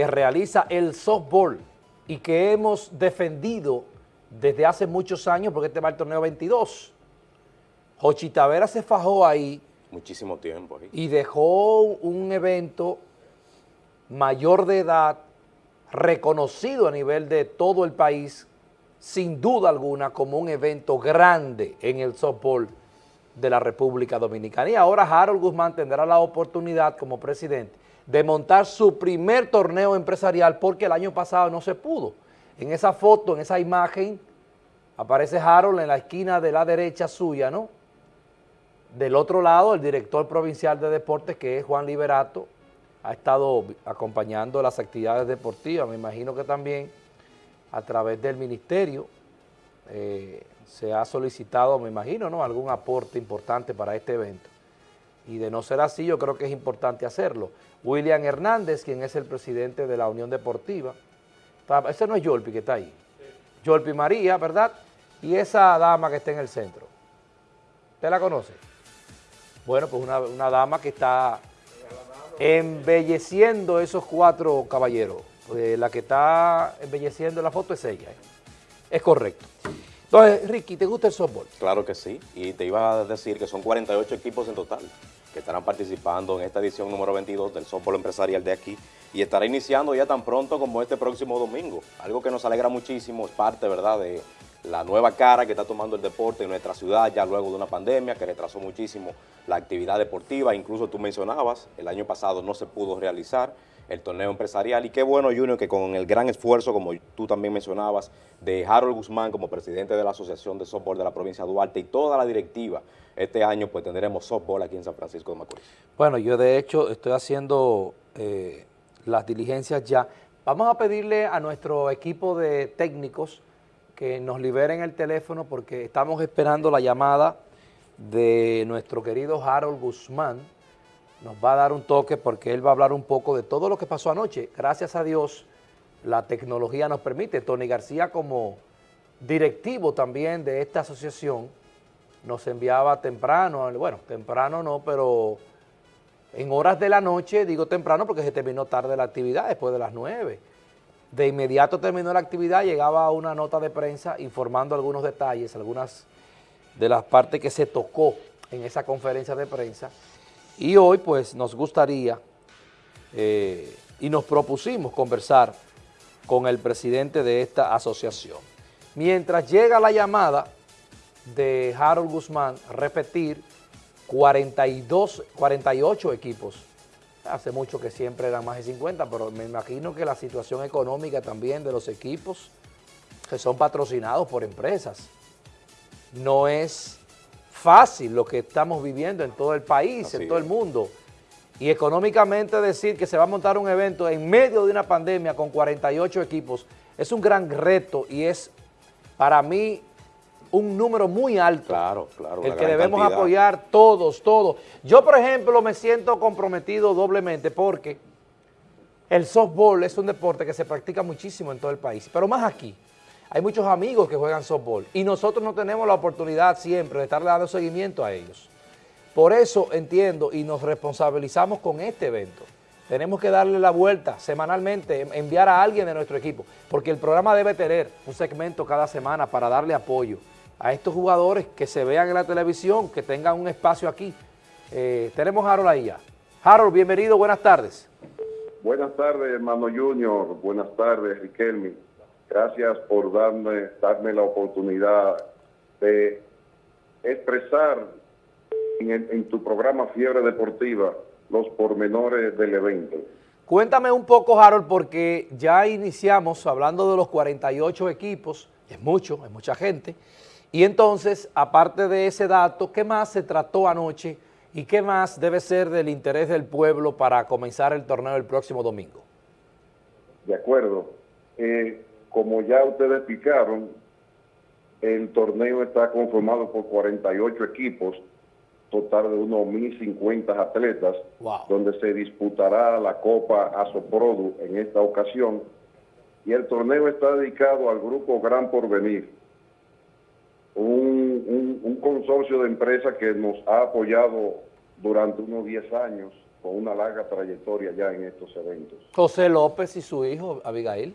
que realiza el softball y que hemos defendido desde hace muchos años, porque este va el torneo 22. Jochi Tavera se fajó ahí. Muchísimo tiempo ahí. Y dejó un evento mayor de edad, reconocido a nivel de todo el país, sin duda alguna, como un evento grande en el softball de la República Dominicana. Y ahora Harold Guzmán tendrá la oportunidad como presidente de montar su primer torneo empresarial porque el año pasado no se pudo. En esa foto, en esa imagen, aparece Harold en la esquina de la derecha suya, ¿no? Del otro lado, el director provincial de deportes, que es Juan Liberato, ha estado acompañando las actividades deportivas, me imagino que también a través del ministerio eh, se ha solicitado, me imagino, ¿no? algún aporte importante para este evento. Y de no ser así, yo creo que es importante hacerlo. William Hernández, quien es el presidente de la Unión Deportiva, ese no es Yolpi que está ahí, Yolpi María, ¿verdad? Y esa dama que está en el centro, ¿usted la conoce? Bueno, pues una, una dama que está embelleciendo esos cuatro caballeros. Eh, la que está embelleciendo la foto es ella. ¿eh? Es correcto. Entonces, Ricky, ¿te gusta el softball? Claro que sí, y te iba a decir que son 48 equipos en total que estarán participando en esta edición número 22 del softball empresarial de aquí. Y estará iniciando ya tan pronto como este próximo domingo, algo que nos alegra muchísimo, es parte, ¿verdad?, de la nueva cara que está tomando el deporte en nuestra ciudad ya luego de una pandemia que retrasó muchísimo la actividad deportiva, incluso tú mencionabas, el año pasado no se pudo realizar el torneo empresarial y qué bueno Junior que con el gran esfuerzo, como tú también mencionabas, de Harold Guzmán como presidente de la Asociación de Softball de la provincia de Duarte y toda la directiva, este año pues tendremos softball aquí en San Francisco de Macorís. Bueno, yo de hecho estoy haciendo eh, las diligencias ya. Vamos a pedirle a nuestro equipo de técnicos que nos liberen el teléfono porque estamos esperando la llamada de nuestro querido Harold Guzmán. Nos va a dar un toque porque él va a hablar un poco de todo lo que pasó anoche. Gracias a Dios, la tecnología nos permite. Tony García como directivo también de esta asociación nos enviaba temprano, bueno, temprano no, pero en horas de la noche, digo temprano porque se terminó tarde la actividad, después de las nueve de inmediato terminó la actividad, llegaba una nota de prensa informando algunos detalles, algunas de las partes que se tocó en esa conferencia de prensa. Y hoy pues nos gustaría eh, y nos propusimos conversar con el presidente de esta asociación. Mientras llega la llamada de Harold Guzmán, repetir 42, 48 equipos Hace mucho que siempre eran más de 50, pero me imagino que la situación económica también de los equipos que son patrocinados por empresas no es fácil lo que estamos viviendo en todo el país, en todo el mundo. Y económicamente decir que se va a montar un evento en medio de una pandemia con 48 equipos es un gran reto y es para mí un número muy alto. Claro, claro. El que debemos apoyar todos, todos. Yo, por ejemplo, me siento comprometido doblemente porque el softball es un deporte que se practica muchísimo en todo el país, pero más aquí. Hay muchos amigos que juegan softball y nosotros no tenemos la oportunidad siempre de estarle dando seguimiento a ellos. Por eso entiendo y nos responsabilizamos con este evento. Tenemos que darle la vuelta semanalmente, enviar a alguien de nuestro equipo, porque el programa debe tener un segmento cada semana para darle apoyo a estos jugadores que se vean en la televisión, que tengan un espacio aquí. Eh, tenemos a Harold ahí ya. Harold, bienvenido, buenas tardes. Buenas tardes, hermano Junior. Buenas tardes, Riquelme. Gracias por darme, darme la oportunidad de expresar en, en tu programa Fiebre Deportiva los pormenores del evento. Cuéntame un poco, Harold, porque ya iniciamos hablando de los 48 equipos, es mucho, es mucha gente, y entonces, aparte de ese dato, ¿qué más se trató anoche y qué más debe ser del interés del pueblo para comenzar el torneo el próximo domingo? De acuerdo. Eh, como ya ustedes explicaron, el torneo está conformado por 48 equipos, total de unos 1.050 atletas, donde se disputará la Copa Asoprodu en esta ocasión. Y el torneo está dedicado al grupo Gran Porvenir, un, consorcio de empresas que nos ha apoyado durante unos 10 años con una larga trayectoria ya en estos eventos. José López y su hijo, Abigail.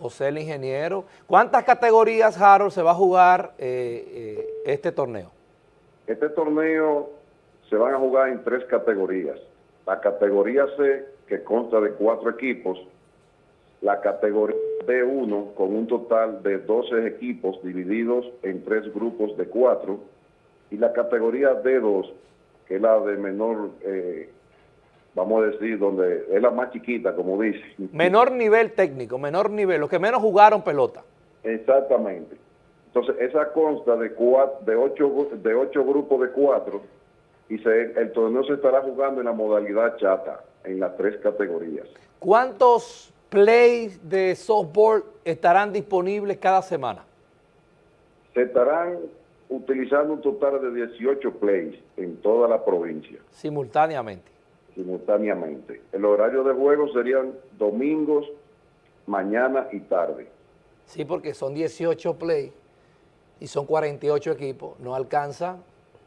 José el ingeniero. ¿Cuántas categorías, Harold, se va a jugar eh, eh, este torneo? Este torneo se van a jugar en tres categorías. La categoría C, que consta de cuatro equipos, la categoría D1 con un total de 12 equipos divididos en tres grupos de cuatro, y la categoría D2, que es la de menor, eh, vamos a decir, donde es la más chiquita, como dice. Menor nivel técnico, menor nivel, los que menos jugaron pelota. Exactamente. Entonces, esa consta de, cuatro, de, ocho, de ocho grupos de cuatro y se, el torneo se estará jugando en la modalidad chata, en las tres categorías. ¿Cuántos plays de softball estarán disponibles cada semana? Se estarán utilizando un total de 18 plays en toda la provincia. Simultáneamente. Simultáneamente. El horario de juego serían domingos, mañana y tarde. Sí, porque son 18 plays y son 48 equipos. No alcanza,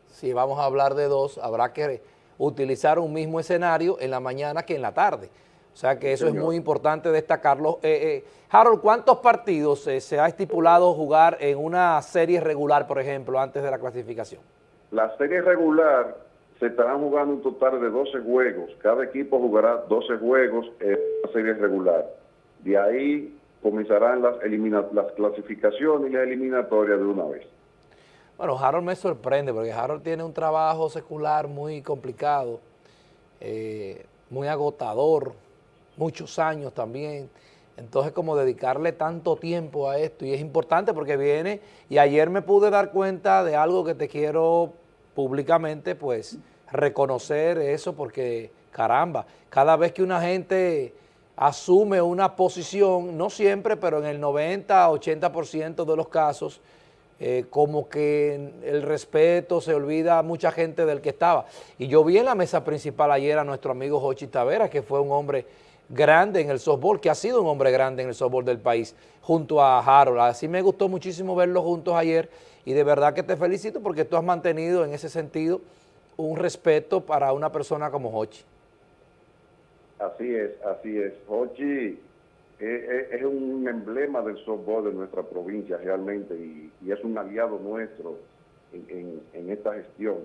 si vamos a hablar de dos, habrá que utilizar un mismo escenario en la mañana que en la tarde. O sea que eso es muy importante destacarlo. Eh, eh, Harold, ¿cuántos partidos eh, se ha estipulado jugar en una serie regular, por ejemplo, antes de la clasificación? La serie regular se estarán jugando un total de 12 juegos. Cada equipo jugará 12 juegos en la serie regular. De ahí comenzarán las, las clasificaciones y las eliminatorias de una vez. Bueno, Harold me sorprende porque Harold tiene un trabajo secular muy complicado, muy agotador, muchos años también. Entonces, como dedicarle tanto tiempo a esto, y es importante porque viene, y ayer me pude dar cuenta de algo que te quiero públicamente, pues, reconocer eso, porque, caramba, cada vez que una gente asume una posición, no siempre, pero en el 90, 80% de los casos, eh, como que el respeto se olvida a mucha gente del que estaba. Y yo vi en la mesa principal ayer a nuestro amigo Jochi Tavera, que fue un hombre grande en el softball, que ha sido un hombre grande en el softball del país, junto a Harold. Así me gustó muchísimo verlos juntos ayer y de verdad que te felicito porque tú has mantenido en ese sentido un respeto para una persona como Hochi. Así es, así es. Hochi es, un emblema del softball de nuestra provincia realmente y, es un aliado nuestro en, esta gestión.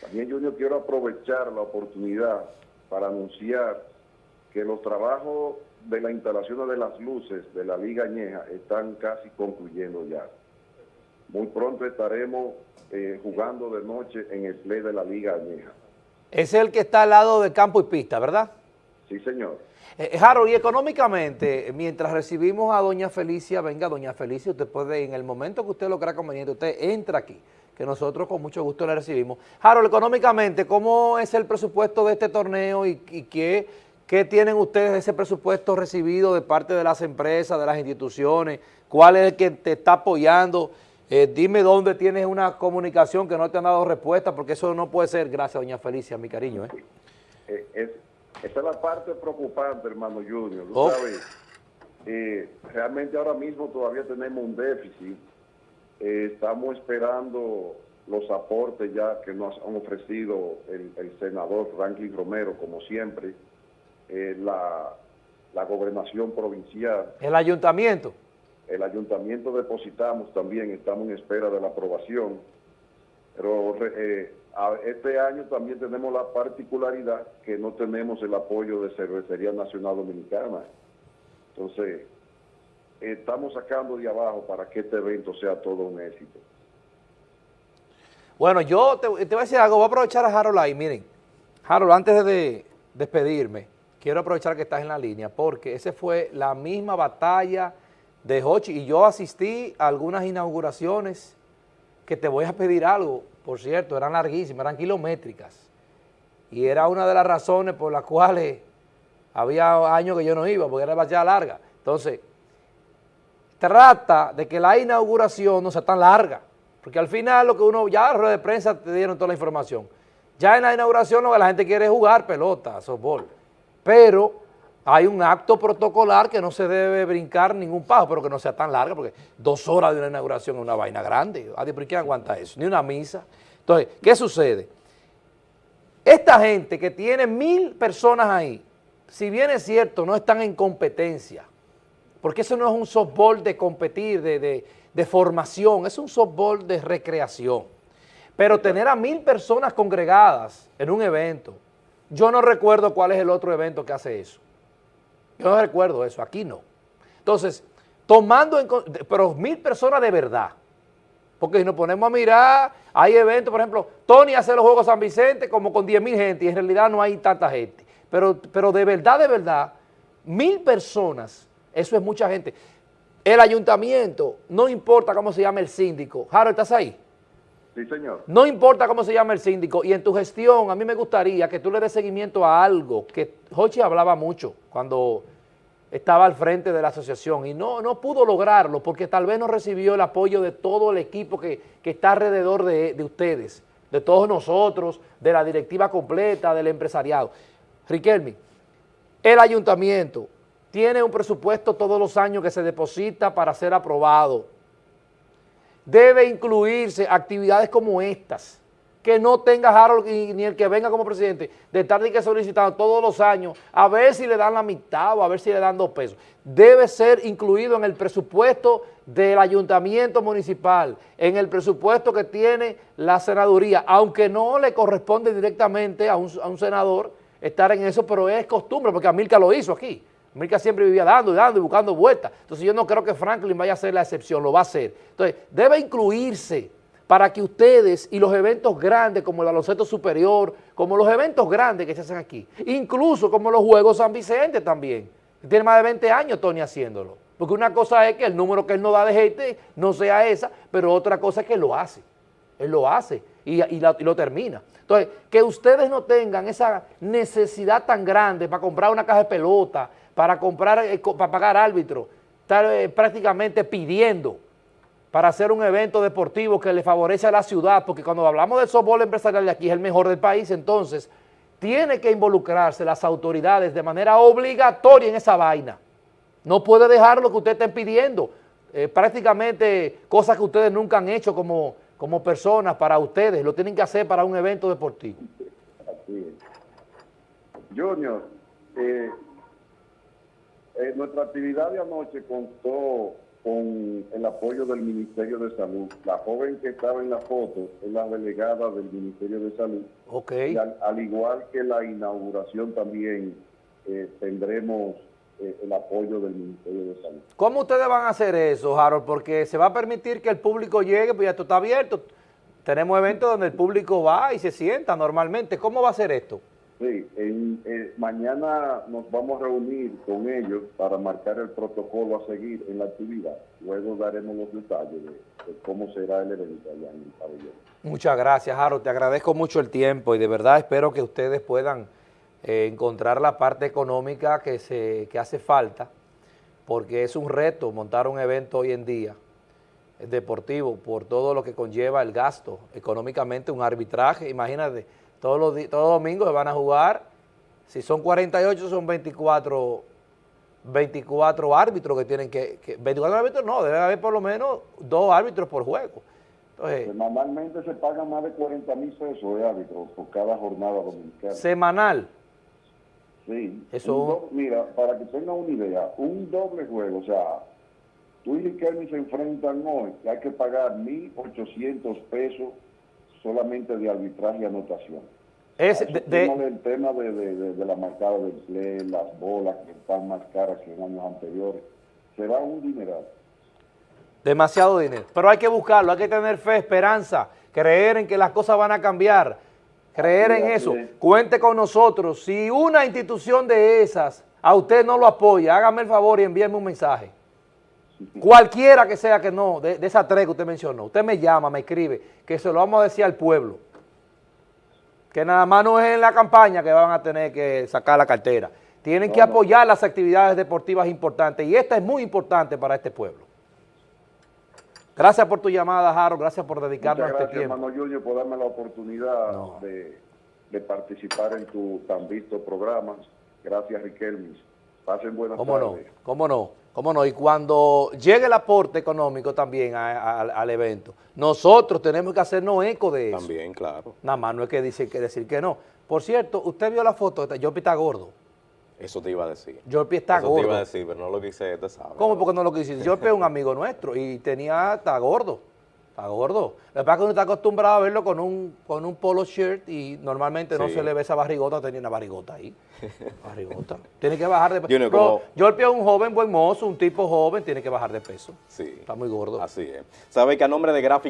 También, Junior, quiero aprovechar la oportunidad para anunciar que los trabajos de la instalación de las luces de la Liga Añeja están casi concluyendo ya. Muy pronto estaremos eh, jugando de noche en el play de la Liga Añeja. Es el que está al lado de campo y pista, ¿verdad? Sí, señor. Eh, eh, Harold, y económicamente, mientras recibimos a doña Felicia, venga doña Felicia, usted puede, en el momento que usted lo crea conveniente, usted entra aquí, que nosotros con mucho gusto le recibimos. Harold, económicamente, ¿cómo es el presupuesto de este torneo y, y qué ¿Qué tienen ustedes ese presupuesto recibido de parte de las empresas, de las instituciones? ¿Cuál es el que te está apoyando? Eh, dime dónde tienes una comunicación que no te han dado respuesta, porque eso no puede ser. Gracias, doña Felicia, mi cariño. ¿eh? Eh, esa es la parte preocupante, hermano Junior. Oh. realmente ahora mismo todavía tenemos un déficit. estamos esperando los aportes ya que nos han ofrecido el, el senador Franklin Romero, como siempre, eh, la, la gobernación provincial. ¿El ayuntamiento? El ayuntamiento depositamos también, estamos en espera de la aprobación, pero eh, este año también tenemos la particularidad que no tenemos el apoyo de Cervecería Nacional Dominicana. Entonces, estamos sacando de abajo para que este evento sea todo un éxito. Bueno, yo te, te voy a decir algo, voy a aprovechar a Harold ahí, miren. Harold, antes de despedirme, quiero aprovechar que estás en la línea porque esa fue la misma batalla de Hochi y yo asistí a algunas inauguraciones que te voy a pedir algo, por cierto, eran larguísimas, eran kilométricas y era una de las razones por las cuales había años que yo no iba porque era demasiado larga. Entonces, trata de que la inauguración no sea tan larga, porque al final lo que uno, ya la rueda de prensa te dieron toda la información. Ya en la inauguración lo que la gente quiere es jugar pelota, softball pero hay un acto protocolar que no se debe brincar ningún paso, pero que no sea tan larga, porque dos horas de una inauguración es una vaina grande. ¿Por qué aguanta eso? Ni una misa. Entonces, ¿qué sucede? Esta gente que tiene mil personas ahí, si bien es cierto, no están en competencia, porque eso no es un softball de competir, de, de formación, es un softball de recreación. Pero tener a mil personas congregadas en un evento, yo no recuerdo cuál es el otro evento que hace eso. Yo no recuerdo eso, aquí no. Entonces, tomando en pero mil personas de verdad, porque si nos ponemos a mirar, hay eventos, por ejemplo, Tony hace los Juegos San Vicente como con 10 mil gente y en realidad no hay tanta gente. Pero, pero de verdad, de verdad, mil personas, eso es mucha gente. El ayuntamiento, no importa cómo se llame el síndico. Harold, ¿estás ahí? No importa cómo se llama el síndico, y en tu gestión a mí me gustaría que tú le des seguimiento a algo que Jochi hablaba mucho cuando estaba al frente de la asociación y no, no pudo lograrlo porque tal vez no recibió el apoyo de todo el equipo que, está alrededor de, de, ustedes, de todos nosotros, de la directiva completa, del empresariado. Riquelme, el ayuntamiento tiene un presupuesto todos los años que se deposita para ser aprobado debe incluirse actividades como estas, que no tenga Harold ni el que venga como presidente, de estar que solicitando todos los años, a ver si le dan la mitad o a ver si le dan dos pesos. Debe ser incluido en el presupuesto del ayuntamiento municipal, en el presupuesto que tiene la senaduría, aunque no le corresponde directamente a un, a un senador estar en eso, pero es costumbre, porque Amilca lo hizo aquí. América siempre vivía dando y dando y buscando vueltas. Entonces yo no creo que Franklin vaya a ser la excepción, lo va a hacer. Entonces debe incluirse para que ustedes y los eventos grandes como el baloncesto superior, como los eventos grandes que se hacen aquí, incluso como los Juegos San Vicente también, tiene más de 20 años Tony haciéndolo. Porque una cosa es que el número que él no da de gente no sea esa, pero otra cosa es que él lo hace. Él lo hace y, y lo termina. Entonces, que ustedes no tengan esa necesidad tan grande para comprar una caja de pelota, para comprar, eh, para pagar árbitro, estar eh, prácticamente pidiendo para hacer un evento deportivo que le favorece a la ciudad, porque cuando hablamos del softball empresarial de aquí es el mejor del país, entonces tiene que involucrarse las autoridades de manera obligatoria en esa vaina. No puede dejar lo que ustedes estén pidiendo, eh, prácticamente cosas que ustedes nunca han hecho como, como personas para ustedes, lo tienen que hacer para un evento deportivo. Así es. Junior, eh, eh, nuestra actividad de anoche contó con el apoyo del Ministerio de Salud. La joven que estaba en la foto es la delegada del Ministerio de Salud. Ok. al, igual que la inauguración también eh, tendremos eh, el apoyo del Ministerio de Salud. ¿Cómo ustedes van a hacer eso, Harold? Porque se va a permitir que el público llegue, pues ya esto está abierto. Tenemos eventos donde el público va y se sienta normalmente. ¿Cómo va a ser esto? Sí, en, eh, mañana nos vamos a reunir con ellos para marcar el protocolo a seguir en la actividad. Luego daremos los detalles de, cómo será el evento allá en el. Muchas gracias, Harold. Te agradezco mucho el tiempo y de verdad espero que ustedes puedan eh, encontrar la parte económica que, se, que hace falta, porque es un reto montar un evento hoy en día eh, deportivo por todo lo que conlleva el gasto económicamente, un arbitraje, imagínate, todos los, todos domingos se van a jugar, si son 48 son 24, 24 árbitros que tienen que, 24 árbitros no, debe haber por lo menos dos árbitros por juego. Entonces, Semanalmente se pagan más de 40 mil pesos de árbitros por cada jornada dominicana. ¿Semanal? Sí. Eso... mira, para que tengan una idea, un doble juego, o sea, tú y Riquelme se enfrentan hoy, que hay que pagar 1.800 pesos solamente de arbitraje y anotación. Es de, el tema de, la marcada del play, las bolas que están más caras que en años anteriores. Se va un dineral. Demasiado dinero. Pero hay que buscarlo, hay que tener fe, esperanza, creer en que las cosas van a cambiar, creer en eso. Cuente con nosotros. Si una institución de esas a usted no lo apoya, hágame el favor y envíeme un mensaje. Cualquiera que sea que no, de, esa tres que usted mencionó, usted me llama, me escribe, que se lo vamos a decir al pueblo. Que nada más no es en la campaña que van a tener que sacar la cartera. Tienen que apoyar las actividades deportivas importantes y esta es muy importante para este pueblo. Gracias por tu llamada, Jaro, gracias por dedicarnos a este tiempo. Gracias, hermano Junior, por darme la oportunidad de, de, participar en tu tan visto programa. Gracias, Riquelme. Pasen buenas ¿Cómo no? ¿Cómo no? ¿Cómo no? Y cuando llegue el aporte económico también al evento, nosotros tenemos que hacernos eco de eso. También, claro. Nada más no hay que decir que, decir que no. Por cierto, usted vio la foto, Jorpi está gordo. Eso te iba a decir. Jorpi está Eso gordo. te iba a decir, pero no lo quise, te sabes. ¿Cómo? Porque no lo quisiste. Jorpi es un amigo nuestro y tenía, está gordo. Está gordo. Lo que pasa es que uno está acostumbrado a verlo con un, con un polo shirt y normalmente no se le ve esa barrigota, tenía una barrigota ahí. Barrigota. Tiene que bajar de peso. Como- Jorpi es un joven buen mozo, un tipo joven, tiene que bajar de peso. Sí. Está muy gordo. Así es. Sabe que a nombre de Gráfico